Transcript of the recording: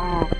Oh.